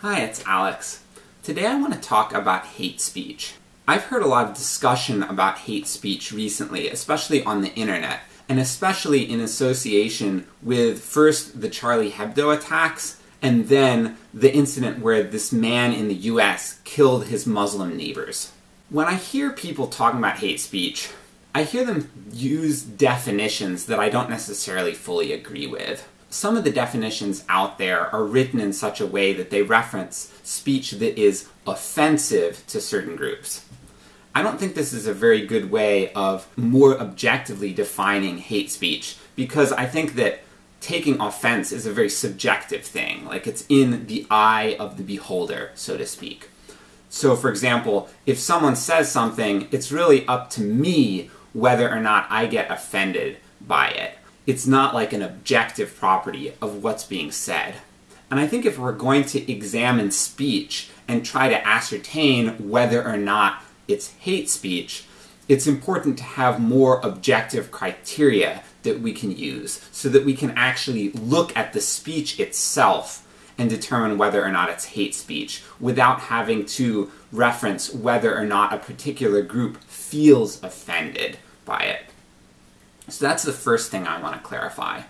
Hi, it's Alex. Today I want to talk about hate speech. I've heard a lot of discussion about hate speech recently, especially on the internet, and especially in association with first the Charlie Hebdo attacks, and then the incident where this man in the US killed his Muslim neighbors. When I hear people talking about hate speech, I hear them use definitions that I don't necessarily fully agree with. Some of the definitions out there are written in such a way that they reference speech that is offensive to certain groups. I don't think this is a very good way of more objectively defining hate speech, because I think that taking offense is a very subjective thing. Like, it's in the eye of the beholder, so to speak. So, for example, if someone says something, it's really up to me whether or not I get offended by it. It's not like an objective property of what's being said. And I think if we're going to examine speech and try to ascertain whether or not it's hate speech, it's important to have more objective criteria that we can use so that we can actually look at the speech itself and determine whether or not it's hate speech without having to reference whether or not a particular group feels offended by it. So that's the first thing I want to clarify.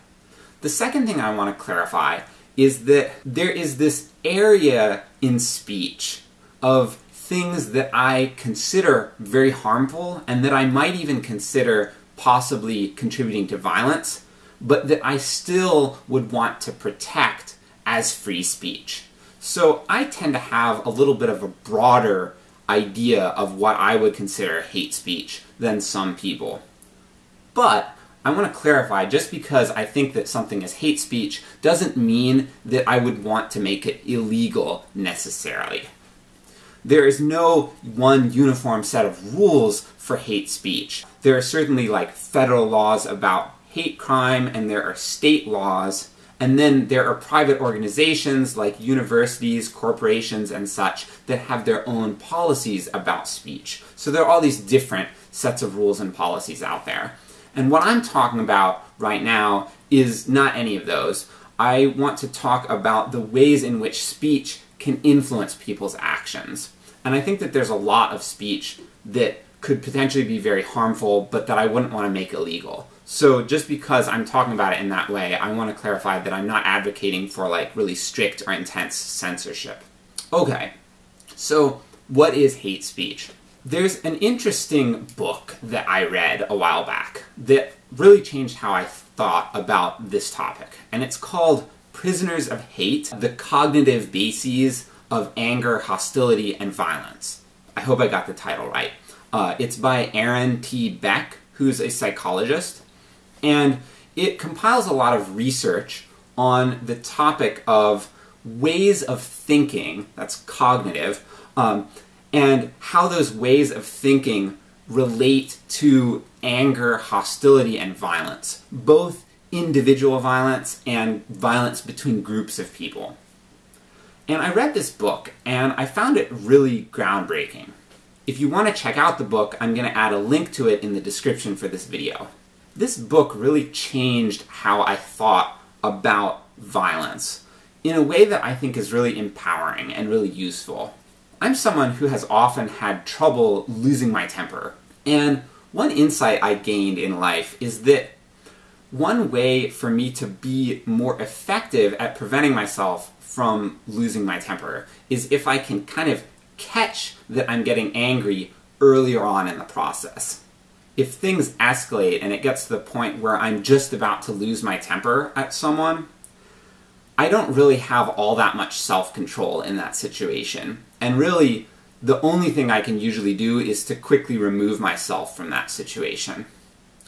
The second thing I want to clarify is that there is this area in speech of things that I consider very harmful and that I might even consider possibly contributing to violence, but that I still would want to protect as free speech. So I tend to have a little bit of a broader idea of what I would consider hate speech than some people. But I want to clarify, just because I think that something is hate speech doesn't mean that I would want to make it illegal necessarily. There is no one uniform set of rules for hate speech. There are certainly like federal laws about hate crime, and there are state laws, and then there are private organizations like universities, corporations, and such that have their own policies about speech. So there are all these different sets of rules and policies out there. And what I'm talking about right now is not any of those. I want to talk about the ways in which speech can influence people's actions. And I think that there's a lot of speech that could potentially be very harmful, but that I wouldn't want to make illegal. So just because I'm talking about it in that way, I want to clarify that I'm not advocating for like really strict or intense censorship. Okay, so what is hate speech? There's an interesting book that I read a while back that really changed how I thought about this topic, and it's called Prisoners of Hate The Cognitive Bases of Anger, Hostility, and Violence. I hope I got the title right. Uh, it's by Aaron T. Beck, who's a psychologist, and it compiles a lot of research on the topic of ways of thinking, that's cognitive, um, and how those ways of thinking relate to anger, hostility, and violence, both individual violence and violence between groups of people. And I read this book, and I found it really groundbreaking. If you want to check out the book, I'm going to add a link to it in the description for this video. This book really changed how I thought about violence in a way that I think is really empowering and really useful. I'm someone who has often had trouble losing my temper, and one insight I gained in life is that one way for me to be more effective at preventing myself from losing my temper is if I can kind of catch that I'm getting angry earlier on in the process. If things escalate and it gets to the point where I'm just about to lose my temper at someone, I don't really have all that much self-control in that situation. And really, the only thing I can usually do is to quickly remove myself from that situation.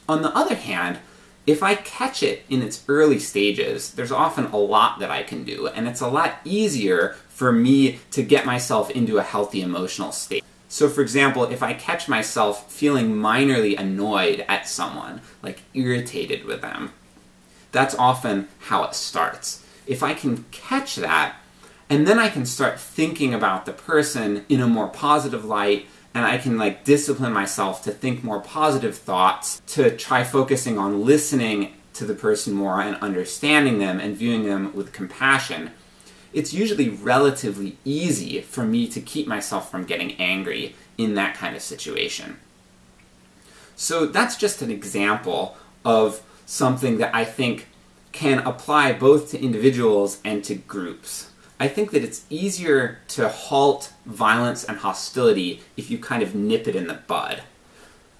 On the other hand, if I catch it in its early stages, there's often a lot that I can do, and it's a lot easier for me to get myself into a healthy emotional state. So for example, if I catch myself feeling minorly annoyed at someone, like irritated with them, that's often how it starts if I can catch that, and then I can start thinking about the person in a more positive light, and I can like discipline myself to think more positive thoughts, to try focusing on listening to the person more and understanding them and viewing them with compassion, it's usually relatively easy for me to keep myself from getting angry in that kind of situation. So that's just an example of something that I think can apply both to individuals and to groups. I think that it's easier to halt violence and hostility if you kind of nip it in the bud.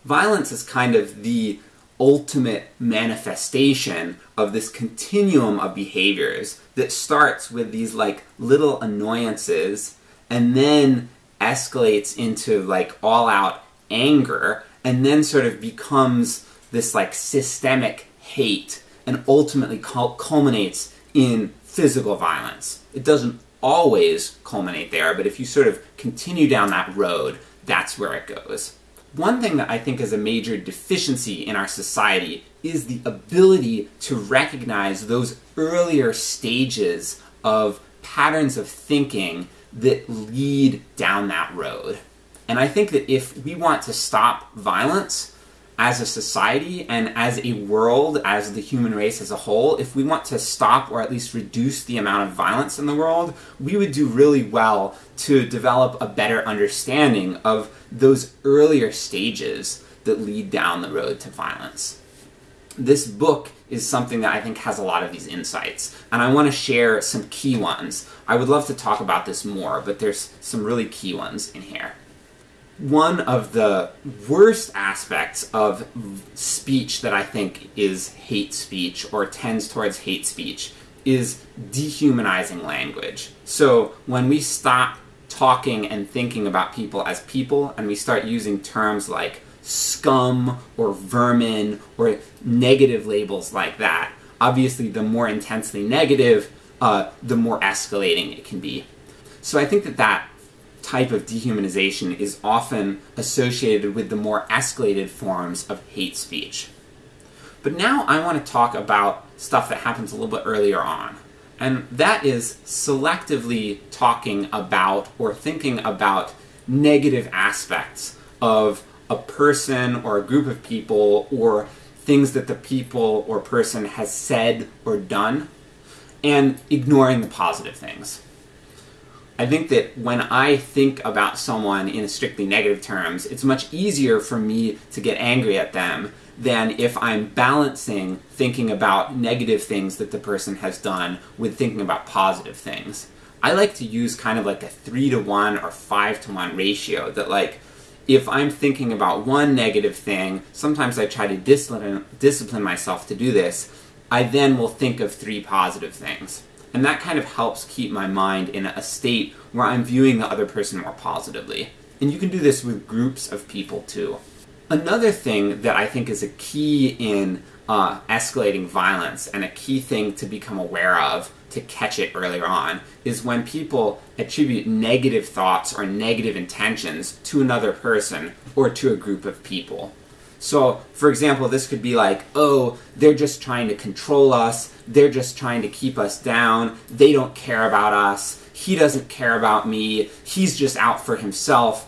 Violence is kind of the ultimate manifestation of this continuum of behaviors that starts with these like little annoyances and then escalates into like all out anger and then sort of becomes this like systemic hate and ultimately culminates in physical violence. It doesn't always culminate there, but if you sort of continue down that road, that's where it goes. One thing that I think is a major deficiency in our society is the ability to recognize those earlier stages of patterns of thinking that lead down that road. And I think that if we want to stop violence as a society and as a world, as the human race as a whole, if we want to stop or at least reduce the amount of violence in the world, we would do really well to develop a better understanding of those earlier stages that lead down the road to violence. This book is something that I think has a lot of these insights, and I want to share some key ones. I would love to talk about this more, but there's some really key ones in here. One of the worst aspects of speech that I think is hate speech or tends towards hate speech is dehumanizing language. So when we stop talking and thinking about people as people, and we start using terms like scum or vermin or negative labels like that, obviously the more intensely negative, uh, the more escalating it can be. So I think that that type of dehumanization is often associated with the more escalated forms of hate speech. But now I want to talk about stuff that happens a little bit earlier on and that is selectively talking about or thinking about negative aspects of a person or a group of people or things that the people or person has said or done and ignoring the positive things. I think that when I think about someone in strictly negative terms, it's much easier for me to get angry at them than if I'm balancing thinking about negative things that the person has done with thinking about positive things. I like to use kind of like a 3 to 1 or 5 to 1 ratio that like if I'm thinking about one negative thing, sometimes I try to discipline, discipline myself to do this, I then will think of three positive things. And that kind of helps keep my mind in a state where I'm viewing the other person more positively. And you can do this with groups of people too. Another thing that I think is a key in uh, escalating violence and a key thing to become aware of to catch it earlier on is when people attribute negative thoughts or negative intentions to another person or to a group of people. So, for example, this could be like, oh, they're just trying to control us, they're just trying to keep us down, they don't care about us, he doesn't care about me, he's just out for himself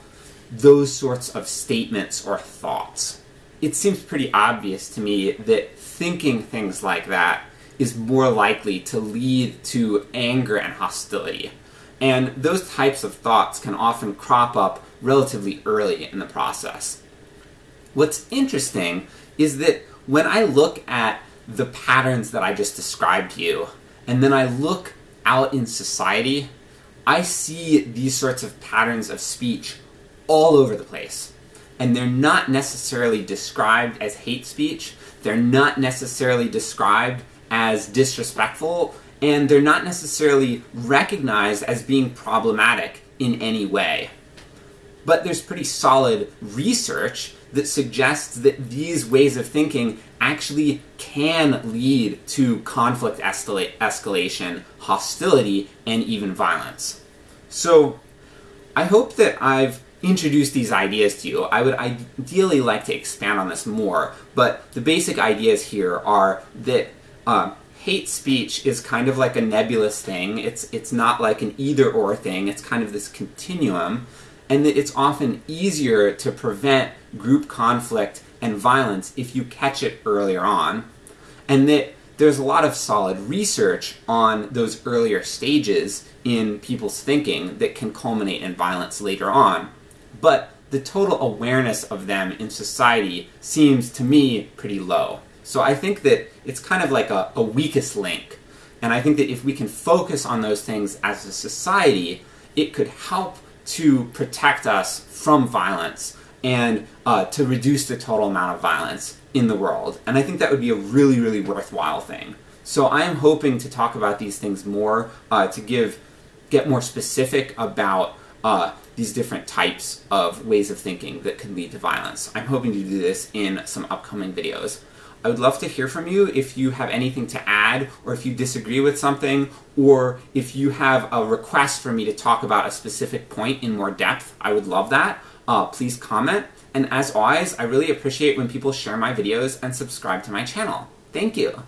those sorts of statements or thoughts. It seems pretty obvious to me that thinking things like that is more likely to lead to anger and hostility. And those types of thoughts can often crop up relatively early in the process. What's interesting is that when I look at the patterns that I just described to you, and then I look out in society, I see these sorts of patterns of speech all over the place. And they're not necessarily described as hate speech, they're not necessarily described as disrespectful, and they're not necessarily recognized as being problematic in any way. But there's pretty solid research that suggests that these ways of thinking actually can lead to conflict escalation, hostility, and even violence. So, I hope that I've introduced these ideas to you. I would ideally like to expand on this more, but the basic ideas here are that uh, hate speech is kind of like a nebulous thing. It's it's not like an either or thing. It's kind of this continuum, and that it's often easier to prevent group conflict and violence if you catch it earlier on, and that there's a lot of solid research on those earlier stages in people's thinking that can culminate in violence later on. But the total awareness of them in society seems to me pretty low. So I think that it's kind of like a, a weakest link. And I think that if we can focus on those things as a society, it could help to protect us from violence and uh, to reduce the total amount of violence in the world. And I think that would be a really, really worthwhile thing. So I am hoping to talk about these things more, uh, to give, get more specific about uh, these different types of ways of thinking that can lead to violence. I'm hoping to do this in some upcoming videos. I would love to hear from you if you have anything to add, or if you disagree with something, or if you have a request for me to talk about a specific point in more depth. I would love that. Uh, please comment. And as always, I really appreciate when people share my videos and subscribe to my channel. Thank you!